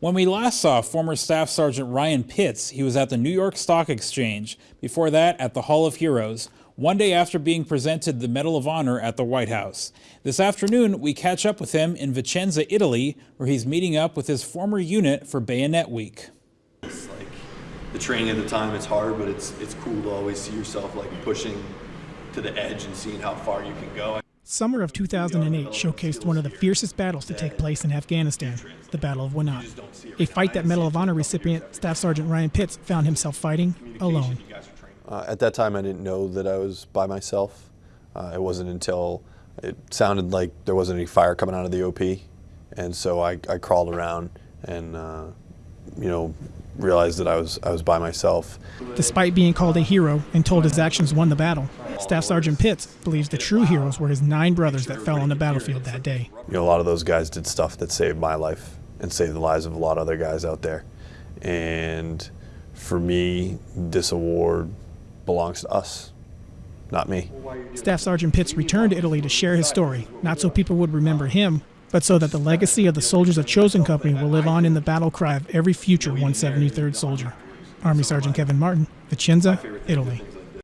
When we last saw former Staff Sergeant Ryan Pitts, he was at the New York Stock Exchange. Before that, at the Hall of Heroes, one day after being presented the Medal of Honor at the White House. This afternoon, we catch up with him in Vicenza, Italy, where he's meeting up with his former unit for Bayonet Week. It's like the training at the time, it's hard, but it's it's cool to always see yourself like pushing to the edge and seeing how far you can go. Summer of 2008 showcased one of the fiercest battles to take place in Afghanistan, the Battle of Wanat. A fight that Medal of Honor recipient Staff Sergeant Ryan Pitts found himself fighting alone. Uh, at that time, I didn't know that I was by myself. Uh, it wasn't until it sounded like there wasn't any fire coming out of the OP, and so I, I crawled around and uh, you know realized that I was I was by myself. Despite being called a hero and told his actions won the battle, Staff Sergeant Pitts believes the true heroes were his nine brothers that fell on the battlefield that day. You know, a lot of those guys did stuff that saved my life and saved the lives of a lot of other guys out there. And for me, this award belongs to us, not me. Staff Sergeant Pitts returned to Italy to share his story, not so people would remember him, but so that the legacy of the soldiers of Chosen Company will live on in the battle cry of every future 173rd soldier. Army Sergeant Kevin Martin, Vicenza, Italy.